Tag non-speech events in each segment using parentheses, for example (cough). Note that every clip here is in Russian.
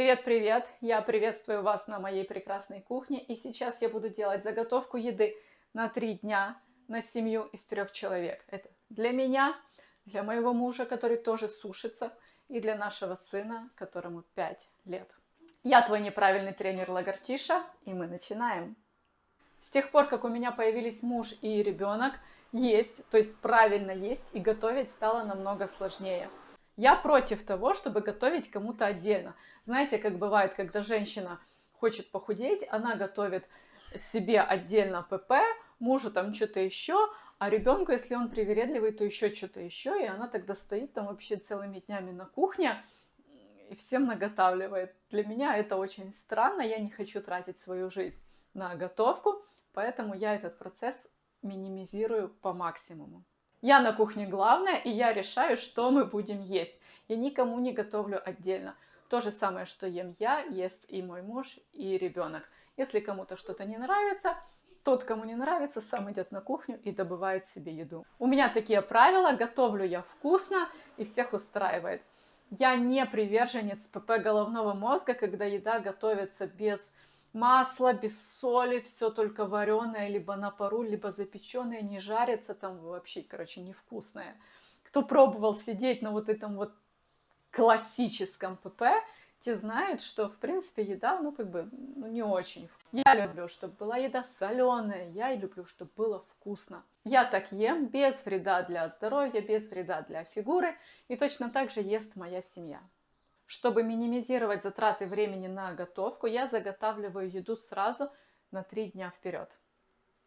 Привет-привет! Я приветствую вас на моей прекрасной кухне. И сейчас я буду делать заготовку еды на три дня на семью из трех человек. Это для меня, для моего мужа, который тоже сушится, и для нашего сына, которому 5 лет. Я твой неправильный тренер Лагартиша, и мы начинаем. С тех пор, как у меня появились муж и ребенок, есть, то есть правильно есть, и готовить стало намного сложнее. Я против того, чтобы готовить кому-то отдельно. Знаете, как бывает, когда женщина хочет похудеть, она готовит себе отдельно ПП, мужу там что-то еще, а ребенку, если он привередливый, то еще что-то еще, и она тогда стоит там вообще целыми днями на кухне и всем наготавливает. Для меня это очень странно, я не хочу тратить свою жизнь на готовку, поэтому я этот процесс минимизирую по максимуму. Я на кухне главная, и я решаю, что мы будем есть. Я никому не готовлю отдельно. То же самое, что ем я, ест и мой муж, и ребенок. Если кому-то что-то не нравится, тот, кому не нравится, сам идет на кухню и добывает себе еду. У меня такие правила, готовлю я вкусно и всех устраивает. Я не приверженец ПП головного мозга, когда еда готовится без масло без соли, все только вареное, либо на пару, либо запеченное, не жарится, там вообще, короче, невкусное. Кто пробовал сидеть на вот этом вот классическом ПП, те знают, что, в принципе, еда, ну, как бы, ну, не очень. Я люблю, чтобы была еда соленая, я люблю, чтобы было вкусно. Я так ем без вреда для здоровья, без вреда для фигуры, и точно так же ест моя семья. Чтобы минимизировать затраты времени на готовку, я заготавливаю еду сразу на 3 дня вперед.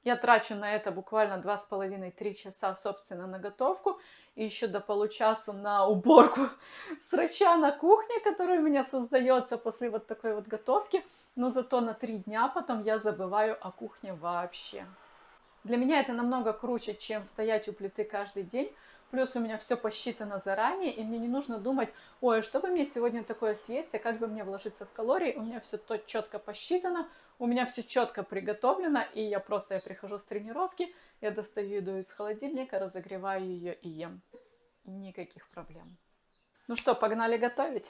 Я трачу на это буквально 2,5-3 часа, собственно, на готовку. И еще до получаса на уборку (laughs) срача на кухне, которая у меня создается после вот такой вот готовки. Но зато на 3 дня потом я забываю о кухне вообще. Для меня это намного круче, чем стоять у плиты каждый день, Плюс у меня все посчитано заранее, и мне не нужно думать, ой, что бы мне сегодня такое съесть, а как бы мне вложиться в калории. У меня все то четко посчитано, у меня все четко приготовлено, и я просто я прихожу с тренировки, я достаю еду из холодильника, разогреваю ее и ем. Никаких проблем. Ну что, погнали готовить?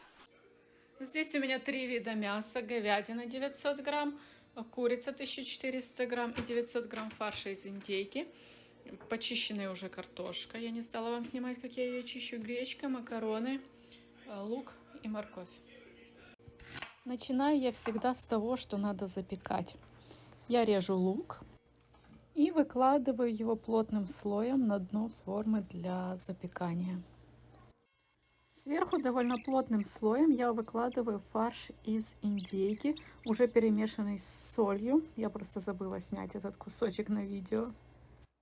Здесь у меня три вида мяса. Говядина 900 грамм, курица 1400 грамм и 900 грамм фарша из индейки почищенная уже картошка. Я не стала вам снимать, как я ее чищу. Гречка, макароны, э, лук и морковь. Начинаю я всегда с того, что надо запекать. Я режу лук и выкладываю его плотным слоем на дно формы для запекания. Сверху довольно плотным слоем я выкладываю фарш из индейки, уже перемешанный с солью. Я просто забыла снять этот кусочек на видео.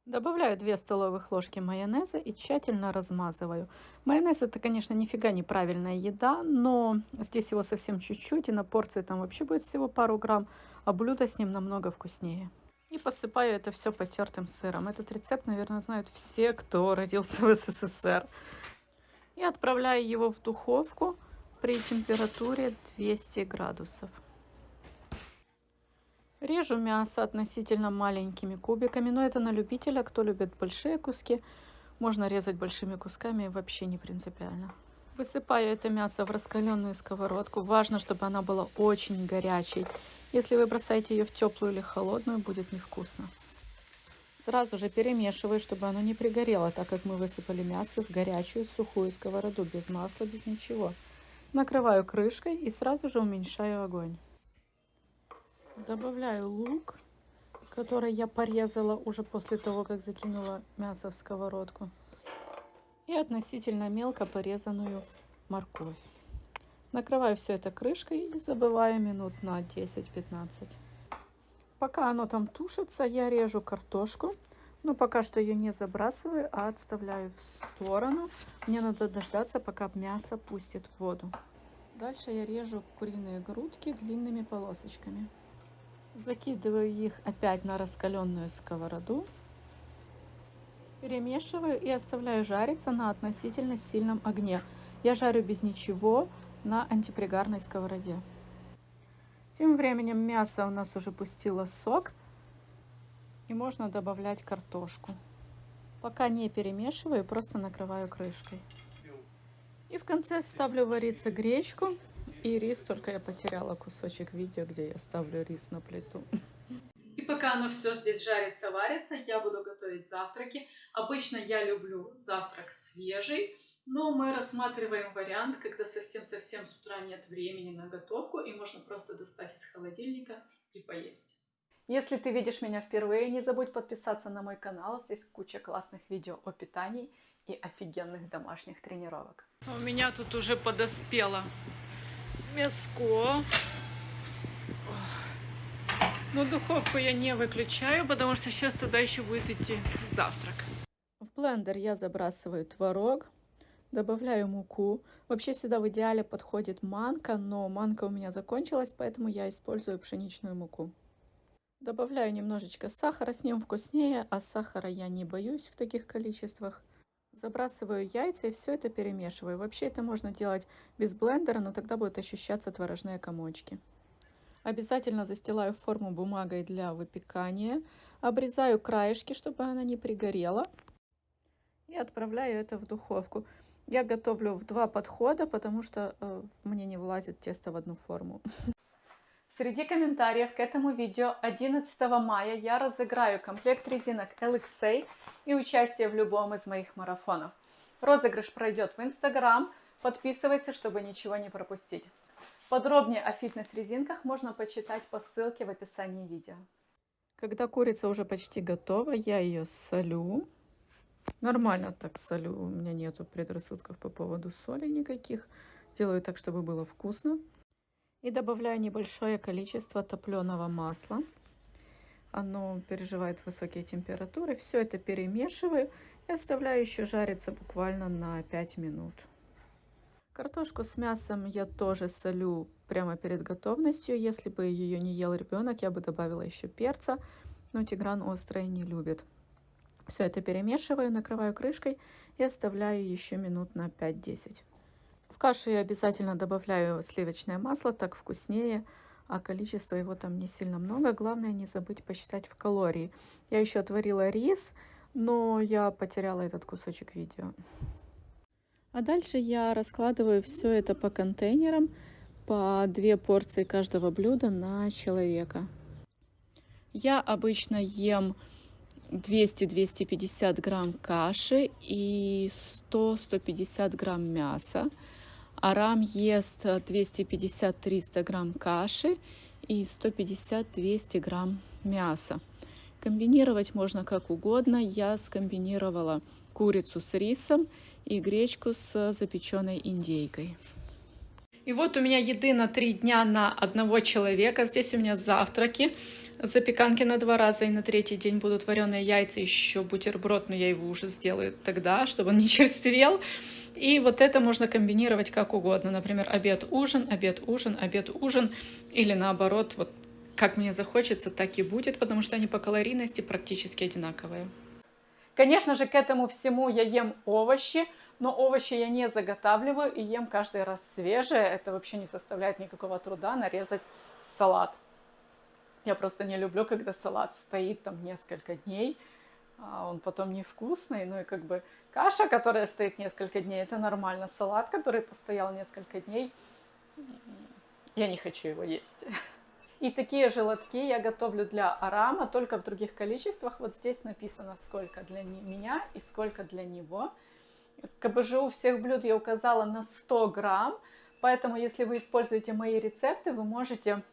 Добавляю 2 столовых ложки майонеза и тщательно размазываю. Майонез это, конечно, нифига не правильная еда, но здесь его совсем чуть-чуть, и на порцию там вообще будет всего пару грамм, а блюдо с ним намного вкуснее. И посыпаю это все потертым сыром. Этот рецепт, наверное, знают все, кто родился в СССР. И отправляю его в духовку при температуре 200 градусов. Режу мясо относительно маленькими кубиками, но это на любителя, кто любит большие куски. Можно резать большими кусками, вообще не принципиально. Высыпаю это мясо в раскаленную сковородку. Важно, чтобы она была очень горячей. Если вы бросаете ее в теплую или холодную, будет невкусно. Сразу же перемешиваю, чтобы оно не пригорело, так как мы высыпали мясо в горячую сухую сковороду, без масла, без ничего. Накрываю крышкой и сразу же уменьшаю огонь. Добавляю лук, который я порезала уже после того, как закинула мясо в сковородку. И относительно мелко порезанную морковь. Накрываю все это крышкой и забываю минут на 10-15. Пока оно там тушится, я режу картошку. Но пока что ее не забрасываю, а отставляю в сторону. Мне надо дождаться, пока мясо пустит воду. Дальше я режу куриные грудки длинными полосочками. Закидываю их опять на раскаленную сковороду. Перемешиваю и оставляю жариться на относительно сильном огне. Я жарю без ничего на антипригарной сковороде. Тем временем мясо у нас уже пустило сок. И можно добавлять картошку. Пока не перемешиваю, просто накрываю крышкой. И в конце ставлю вариться гречку И рис, только я потеряла кусочек видео, где я ставлю рис на плиту. (laughs) И пока оно все здесь жарится, варится, я буду готовить завтраки. Обычно я люблю завтрак свежий, но мы рассматриваем вариант, когда совсем-совсем с утра нет времени на готовку, и можно просто достать из холодильника и поесть. Если ты видишь меня впервые, не забудь подписаться на мой канал. Здесь куча классных видео о питании и офигенных домашних тренировок. У меня тут уже подоспело мяско. Но духовку я не выключаю, потому что сейчас туда еще будет идти завтрак. В блендер я забрасываю творог, добавляю муку. Вообще сюда в идеале подходит манка, но манка у меня закончилась, поэтому я использую пшеничную муку. Добавляю немножечко сахара, с ним вкуснее, а сахара я не боюсь в таких количествах. Забрасываю яйца и все это перемешиваю. Вообще это можно делать без блендера, но тогда будут ощущаться творожные комочки. Обязательно застилаю форму бумагой для выпекания. Обрезаю краешки, чтобы она не пригорела. И отправляю это в духовку. Я готовлю в два подхода, потому что э, мне не влазит тесто в одну форму. (laughs) Среди комментариев к этому видео 11 мая я разыграю комплект резинок LXA и участие в любом из моих марафонов. Розыгрыш пройдет в Instagram. Подписывайся, чтобы ничего не пропустить. Подробнее о фитнес-резинках можно почитать по ссылке в описании видео. Когда курица уже почти готова, я ее солю. Нормально так солю, у меня нету предрассудков по поводу соли никаких. Делаю так, чтобы было вкусно. И добавляю небольшое количество топленого масла. Оно переживает высокие температуры. Все это перемешиваю и оставляю еще жариться буквально на 5 минут. Картошку с мясом я тоже солю прямо перед готовностью. Если бы ее не ел ребенок, я бы добавила еще перца, но Тигран острое не любит. Все это перемешиваю, накрываю крышкой и оставляю еще минут на 5-10. В кашу я обязательно добавляю сливочное масло, так вкуснее, а количество его там не сильно много. Главное не забыть посчитать в калории. Я еще отварила рис, но я потеряла этот кусочек видео. А дальше я раскладываю все это по контейнерам, по две порции каждого блюда на человека. Я обычно ем 200-250 грамм каши и 100-150 грамм мяса. Арам ест 250-300 грамм каши и 150-200 грамм мяса. Комбинировать можно как угодно. Я скомбинировала курицу с рисом и гречку с запеченной индейкой. И вот у меня еды на три дня на одного человека. Здесь у меня завтраки, запеканки на два раза, и на третий день будут вареные яйца, еще бутерброд, но я его уже сделаю тогда, чтобы он не черствел. И вот это можно комбинировать как угодно. Например, обед-ужин, обед-ужин, обед-ужин. Или наоборот, вот как мне захочется, так и будет, потому что они по калорийности практически одинаковые. Конечно же, к этому всему я ем овощи, но овощи я не заготавливаю и ем каждый раз свежие. Это вообще не составляет никакого труда нарезать салат. Я просто не люблю, когда салат стоит там несколько дней, он потом невкусный. Ну и как бы каша, которая стоит несколько дней, это нормально. Салат, который постоял несколько дней, я не хочу его есть. И такие желатки я готовлю для арама, только в других количествах. Вот здесь написано, сколько для меня и сколько для него. КБЖУ всех блюд я указала на 100 грамм, поэтому если вы используете мои рецепты, вы можете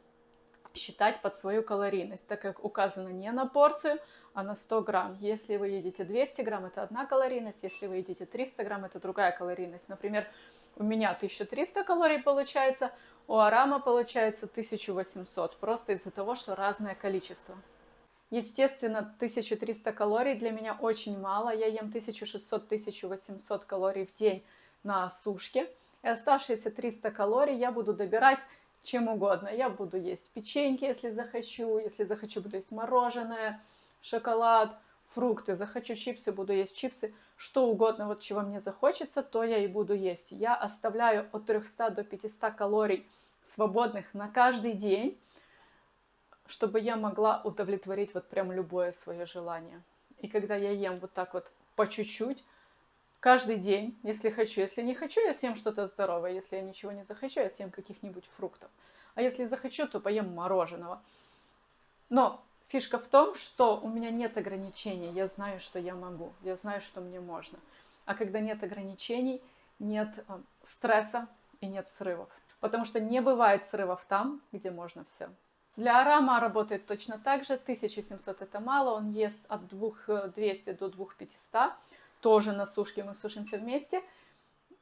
считать под свою калорийность, так как указано не на порцию, а на 100 грамм. Если вы едите 200 грамм, это одна калорийность, если вы едите 300 грамм, это другая калорийность. Например, у меня 1300 калорий получается, у Арама получается 1800, просто из-за того, что разное количество. Естественно, 1300 калорий для меня очень мало. Я ем 1600-1800 калорий в день на сушке. И оставшиеся 300 калорий я буду добирать чем угодно. Я буду есть печеньки, если захочу. Если захочу, буду есть мороженое, шоколад, фрукты. Захочу чипсы, буду есть чипсы что угодно, вот чего мне захочется, то я и буду есть. Я оставляю от 300 до 500 калорий свободных на каждый день, чтобы я могла удовлетворить вот прям любое свое желание. И когда я ем вот так вот по чуть-чуть, каждый день, если хочу. Если не хочу, я съем что-то здоровое. Если я ничего не захочу, я съем каких-нибудь фруктов. А если захочу, то поем мороженого. Но фишка в том, что у меня нет ограничений. Я знаю, что я могу. Я знаю, что мне можно. А когда нет ограничений, нет э, стресса и нет срывов. Потому что не бывает срывов там, где можно все. Для арама работает точно так же. 1700 это мало. Он ест от 2200 до 2500. Тоже на сушке мы сушимся вместе.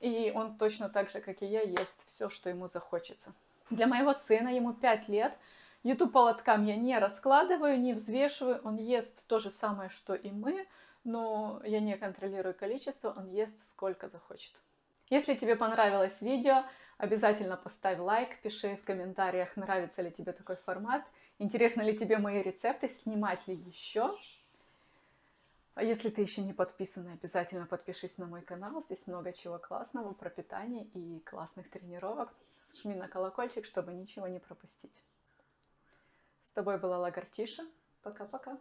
И он точно так же, как и я, ест все, что ему захочется. Для моего сына, ему 5 лет, еду по лоткам я не раскладываю, не взвешиваю. Он ест то же самое, что и мы, но я не контролирую количество, он ест сколько захочет. Если тебе понравилось видео, обязательно поставь лайк, пиши в комментариях, нравится ли тебе такой формат, интересны ли тебе мои рецепты, снимать ли еще. А если ты еще не подписан, обязательно подпишись на мой канал. Здесь много чего классного про питание и классных тренировок. Жми на колокольчик, чтобы ничего не пропустить. С тобой была Лагартиша. Пока-пока.